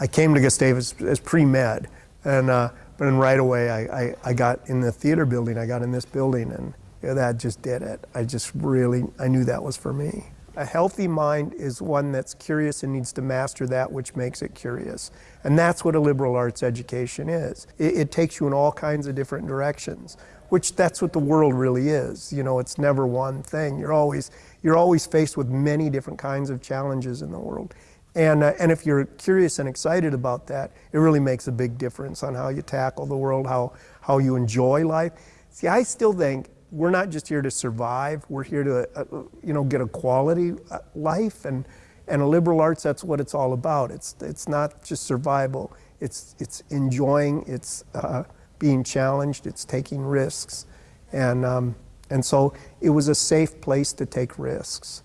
I came to Gustavus as pre-med, and uh, but then right away I, I, I, got in the theater building. I got in this building, and you know, that just did it. I just really I knew that was for me. A healthy mind is one that's curious and needs to master that which makes it curious. And that's what a liberal arts education is. It, it, takes you in all kinds of different directions, which that's what the world really is. You know, it's never one thing. You're always, you're always faced with many different kinds of challenges in the world. And, uh, and if you're curious and excited about that, it really makes a big difference on how you tackle the world, how, how you enjoy life. See, I still think we're not just here to survive. We're here to, uh, you know, get a quality uh, life, and and a liberal arts. That's what it's all about. It's it's not just survival. It's it's enjoying. It's uh, being challenged. It's taking risks, and um, and so it was a safe place to take risks.